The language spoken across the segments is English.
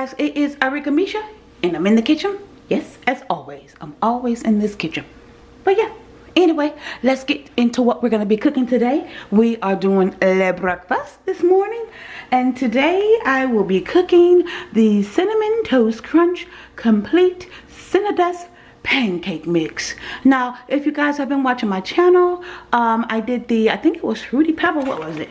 guys, it is Arika Misha and I'm in the kitchen. Yes, as always. I'm always in this kitchen. But yeah, anyway, let's get into what we're to be cooking today. We are doing le breakfast this morning. And today I will be cooking the Cinnamon Toast Crunch Complete Cinnadust pancake mix now if you guys have been watching my channel um i did the i think it was fruity pebble what was it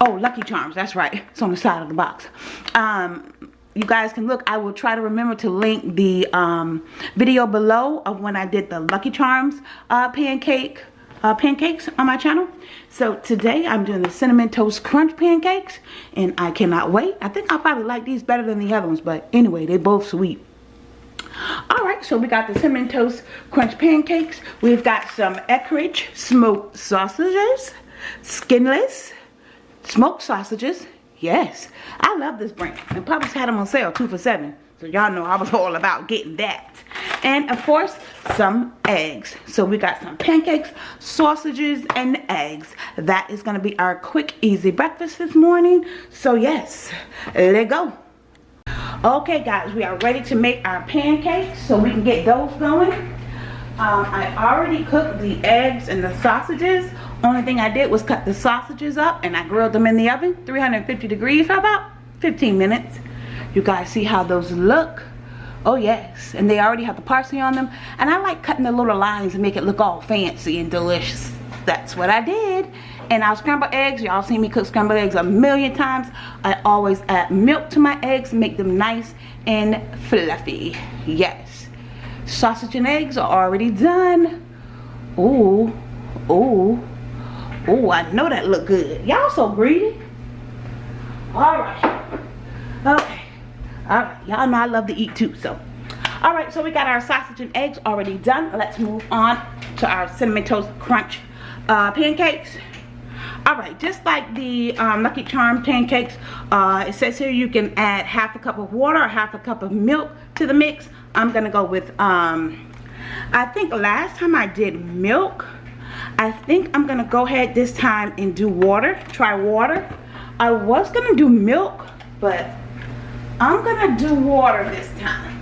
oh lucky charms that's right it's on the side of the box um you guys can look. I will try to remember to link the um, video below of when i did the lucky charms uh, pancake uh, pancakes on my channel. So today i'm doing the cinnamon toast crunch pancakes and i cannot wait. I think i'll probably like these better than the other ones but anyway they both sweet. All right so we got the cinnamon toast crunch pancakes. We've got some Eckrich smoked sausages skinless smoked sausages Yes, I love this brand. And Publix had them on sale, two for seven. So y'all know I was all about getting that. And of course, some eggs. So we got some pancakes, sausages, and eggs. That is going to be our quick, easy breakfast this morning. So yes, let go. Okay guys, we are ready to make our pancakes so we can get those going. Um, I already cooked the eggs and the sausages only thing I did was cut the sausages up and I grilled them in the oven, 350 degrees for about 15 minutes. You guys see how those look? Oh yes, and they already have the parsley on them. And I like cutting the little lines and make it look all fancy and delicious. That's what I did. And our scrambled eggs, y'all seen me cook scrambled eggs a million times. I always add milk to my eggs, make them nice and fluffy. Yes. Sausage and eggs are already done. Ooh, ooh. Oh, I know that look good. Y'all so greedy. All right. Okay. All right. Y'all know I love to eat too, so. All right, so we got our sausage and eggs already done. Let's move on to our Cinnamon Toast Crunch uh, pancakes. All right, just like the um, Lucky Charm pancakes, uh, it says here you can add half a cup of water or half a cup of milk to the mix. I'm gonna go with, um, I think last time I did milk, I think I'm gonna go ahead this time and do water try water. I was gonna do milk but I'm gonna do water this time.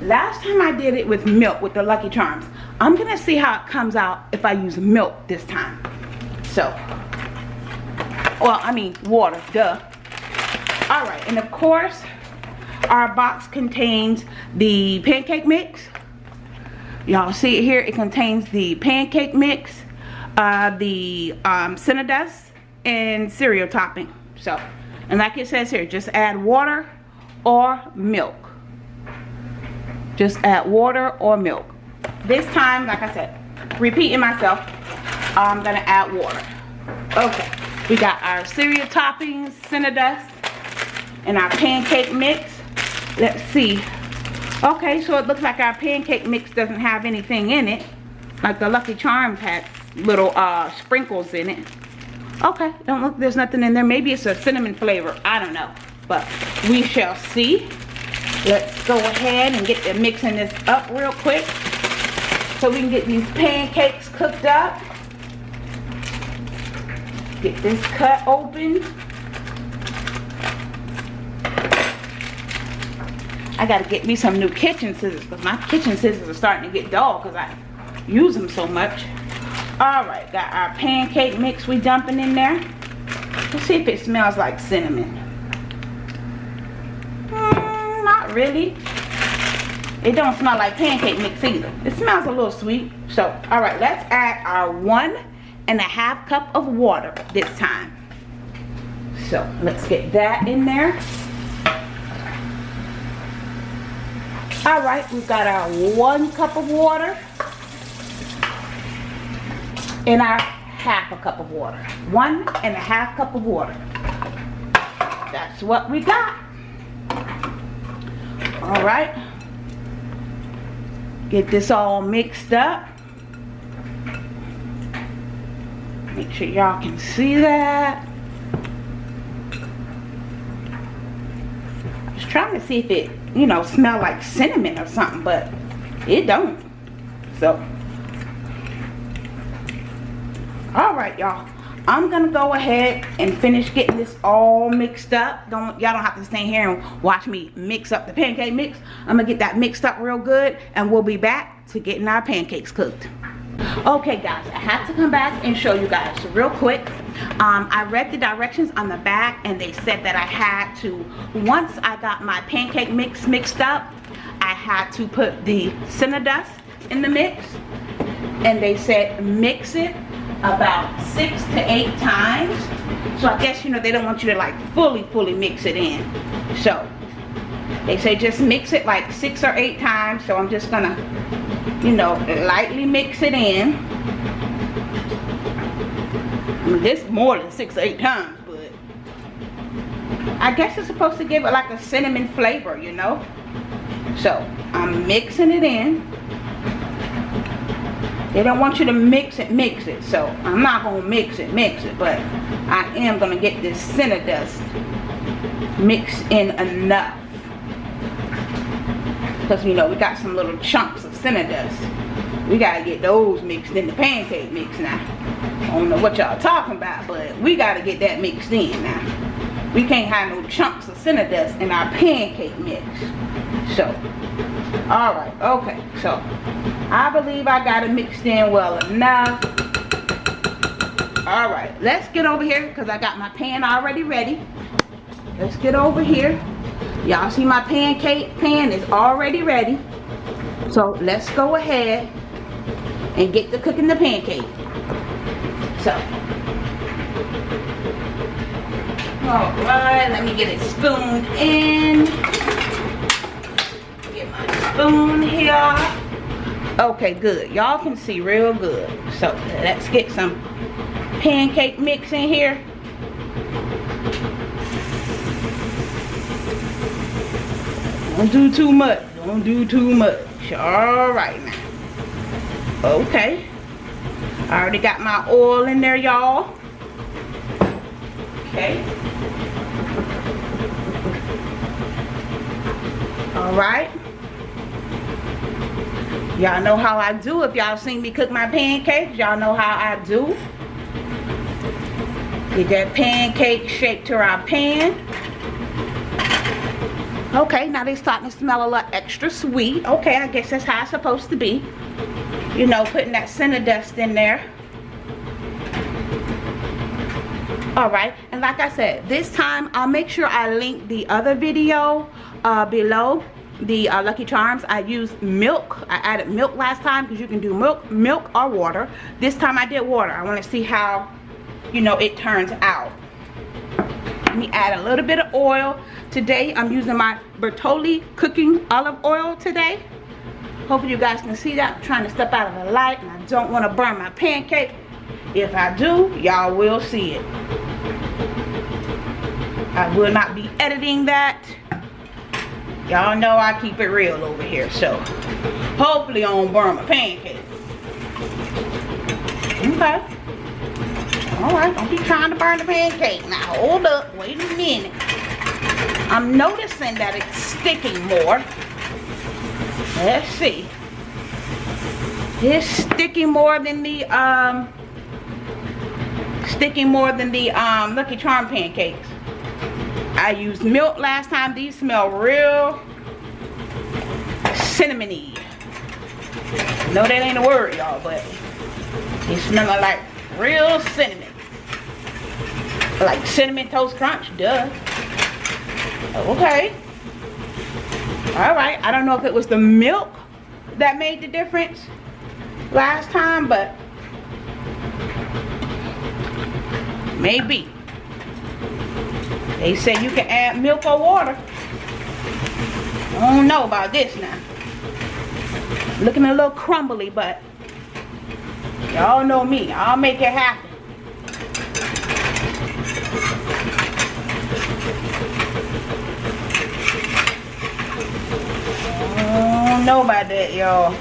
Last time I did it with milk with the Lucky Charms. I'm gonna see how it comes out if I use milk this time. So well I mean water duh. All right and of course our box contains the pancake mix y'all see it here it contains the pancake mix uh, the um, dust, and cereal topping. So and like it says here just add water or milk. Just add water or milk. This time like I said repeating myself I'm gonna add water. Okay we got our cereal toppings cinnamon dust and our pancake mix. Let's see Okay, so it looks like our pancake mix doesn't have anything in it. Like the Lucky Charms has little uh, sprinkles in it. Okay, don't look, there's nothing in there. Maybe it's a cinnamon flavor. I don't know. But we shall see. Let's go ahead and get the mixing this up real quick. So we can get these pancakes cooked up. Get this cut open. I gotta get me some new kitchen scissors because my kitchen scissors are starting to get dull because I use them so much. All right, got our pancake mix we dumping in there. Let's see if it smells like cinnamon. Mm, not really. It don't smell like pancake mix either. It smells a little sweet. So, all right, let's add our one and a half cup of water this time. So, let's get that in there. All right, we've got our one cup of water and our half a cup of water. One and a half cup of water. That's what we got. All right. Get this all mixed up. Make sure y'all can see that. Was trying to see if it you know, smell like cinnamon or something, but it don't. So, all right, y'all. I'm gonna go ahead and finish getting this all mixed up. Don't y'all don't have to stand here and watch me mix up the pancake mix. I'm gonna get that mixed up real good and we'll be back to getting our pancakes cooked. Okay guys, I have to come back and show you guys real quick. Um, I read the directions on the back and they said that I had to, once I got my pancake mix mixed up, I had to put the cinnamon Cinnadust in the mix and they said mix it about six to eight times. So I guess, you know, they don't want you to like fully, fully mix it in. So they say just mix it like six or eight times. So I'm just gonna, you know, lightly mix it in. Mean, this more than six or eight times, but I guess it's supposed to give it like a cinnamon flavor, you know? So I'm mixing it in. They don't want you to mix it, mix it. So I'm not going to mix it, mix it. But I am going to get this cinnamon dust mixed in enough. Because, you know, we got some little chunks of cinnamon dust. We got to get those mixed in the pancake mix now. I don't know what y'all talking about, but we got to get that mixed in now. We can't have no chunks of cinnamon dust in our pancake mix. So, alright, okay. So, I believe I got it mixed in well enough. Alright, let's get over here because I got my pan already ready. Let's get over here. Y'all see my pancake pan is already ready. So let's go ahead and get to cooking the pancake. So. Alright, let me get it spooned in. Get my spoon here. Okay good. Y'all can see real good. So let's get some pancake mix in here. Don't do too much. Don't do too much. All right now. Okay I already got my oil in there y'all okay all right Y'all know how I do. If y'all seen me cook my pancakes, y'all know how I do. Get that pancake shaped to our pan. Okay, now they starting to smell a lot extra sweet. Okay, I guess that's how it's supposed to be. You know, putting that Cinnadust in there. Alright, and like I said, this time I'll make sure I link the other video uh, below the uh, Lucky Charms, I used milk. I added milk last time because you can do milk, milk or water. This time I did water. I want to see how, you know, it turns out. Let me add a little bit of oil. Today I'm using my Bertolli cooking olive oil today. Hopefully you guys can see that. I'm trying to step out of the light and I don't want to burn my pancake. If I do, y'all will see it. I will not be editing that Y'all know I keep it real over here, so hopefully I don't burn my pancake. Okay. Alright, don't be trying to burn the pancake. Now hold up, wait a minute. I'm noticing that it's sticking more. Let's see. It's sticking more than the um sticking more than the um Lucky Charm pancakes. I used milk last time. These smell real cinnamony. No, that ain't a word, y'all, but they smell like real cinnamon. Like cinnamon toast crunch, duh. Okay. Alright, I don't know if it was the milk that made the difference last time, but maybe. They say you can add milk or water. I don't know about this now. Looking a little crumbly, but y'all know me. I'll make it happen. Don't know about that, y'all.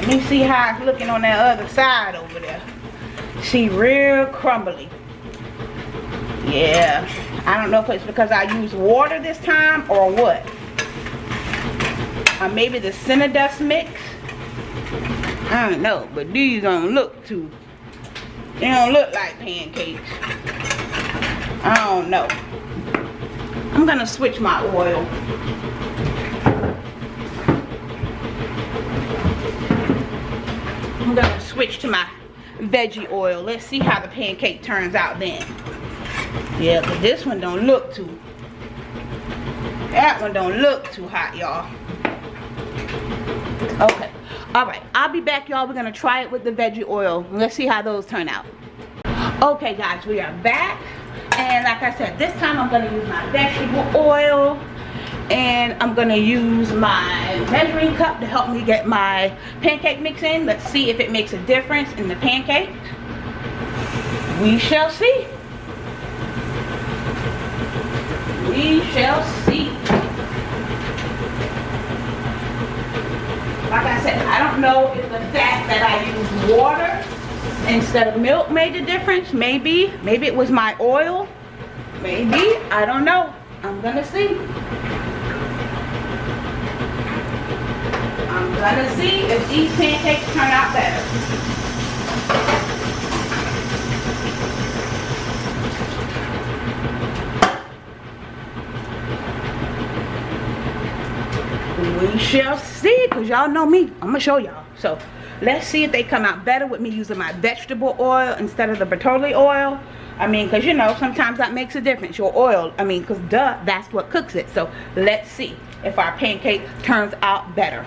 Let me see how it's looking on that other side over there. See, real crumbly. Yeah. I don't know if it's because I used water this time or what. Or maybe the Cinnadust mix. I don't know, but these don't look too They don't look like pancakes. I don't know. I'm gonna switch my oil. I'm gonna switch to my veggie oil. Let's see how the pancake turns out then. Yeah, but this one don't look too, that one don't look too hot, y'all. Okay, all right, I'll be back, y'all. We're gonna try it with the veggie oil. Let's see how those turn out. Okay, guys, we are back. And like I said, this time I'm gonna use my vegetable oil and I'm gonna use my measuring cup to help me get my pancake mix in. Let's see if it makes a difference in the pancake. We shall see. We shall see. Like I said, I don't know if the fact that I use water instead of milk made a difference. Maybe. Maybe it was my oil. Maybe. I don't know. I'm gonna see. I'm gonna see if these pancakes turn out better. We shall see, because y'all know me. I'm gonna show y'all. So let's see if they come out better with me using my vegetable oil instead of the Bertolli oil. I mean, because you know, sometimes that makes a difference. Your oil, I mean, because duh, that's what cooks it. So let's see if our pancake turns out better.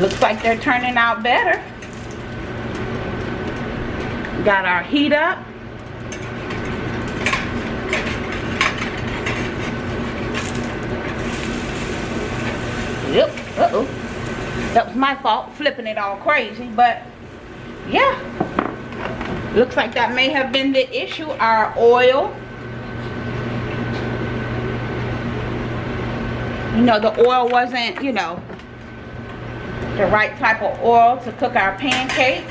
Looks like they're turning out better. Got our heat up. Yep, uh-oh. That was my fault, flipping it all crazy, but yeah. Looks like that may have been the issue, our oil. You know, the oil wasn't, you know, the right type of oil to cook our pancakes.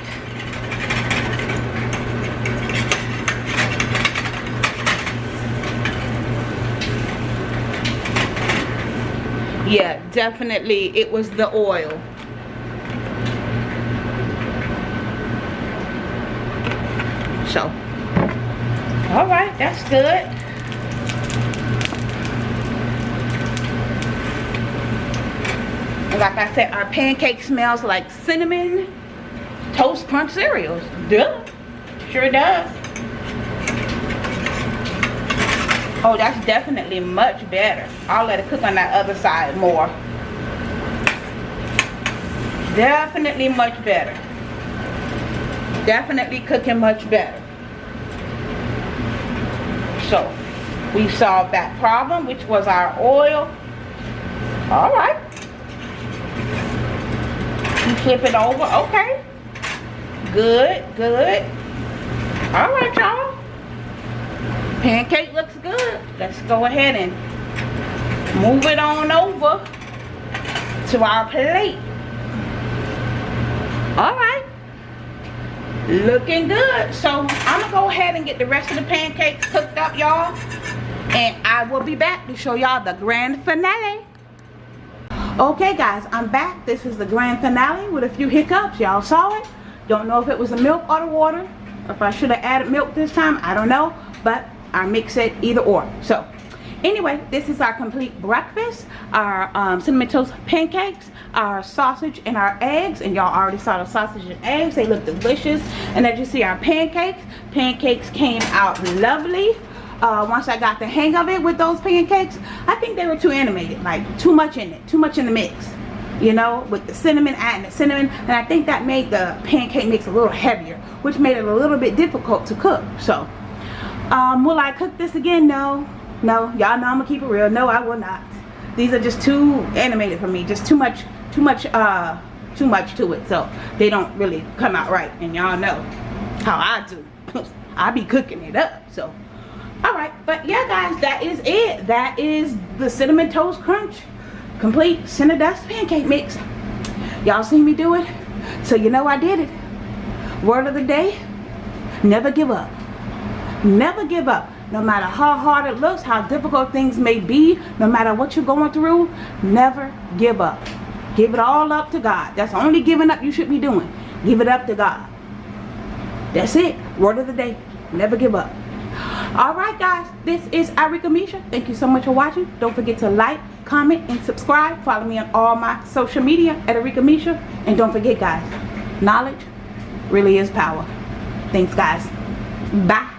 Yeah, definitely it was the oil. So, all right, that's good. Like I said, our pancake smells like cinnamon toast crunch cereals. Duh. Sure does. Oh, that's definitely much better. I'll let it cook on that other side more. Definitely much better. Definitely cooking much better. So, we solved that problem, which was our oil. All right flip it over. Okay. Good, good. All right, y'all. Pancake looks good. Let's go ahead and move it on over to our plate. All right. Looking good. So I'm going to go ahead and get the rest of the pancakes cooked up, y'all. And I will be back to show y'all the grand finale. Okay guys, I'm back. This is the grand finale with a few hiccups. Y'all saw it. Don't know if it was the milk or the water. If I should have added milk this time, I don't know. But I mix it either or. So anyway, this is our complete breakfast. Our um, cinnamon toast pancakes, our sausage and our eggs. And y'all already saw the sausage and eggs. They look delicious. And as you see our pancakes, pancakes came out lovely uh, once I got the hang of it with those pancakes, I think they were too animated, like too much in it, too much in the mix. You know, with the cinnamon, adding the cinnamon, and I think that made the pancake mix a little heavier, which made it a little bit difficult to cook. So, um, will I cook this again? No, no. Y'all know I'm gonna keep it real. No, I will not. These are just too animated for me. Just too much, too much, uh, too much to it. So they don't really come out right. And y'all know how I do. I be cooking it up. So all right but yeah guys that is it that is the cinnamon toast crunch complete Cinnadust pancake mix y'all seen me do it so you know I did it word of the day never give up never give up no matter how hard it looks how difficult things may be no matter what you're going through never give up Give it all up to God. That's the only giving up you should be doing. Give it up to God. That's it. Word of the day. Never give up. Alright guys, this is Arika Misha. Thank you so much for watching. Don't forget to like, comment, and subscribe. Follow me on all my social media at Arika Misha. And don't forget guys, knowledge really is power. Thanks guys. Bye.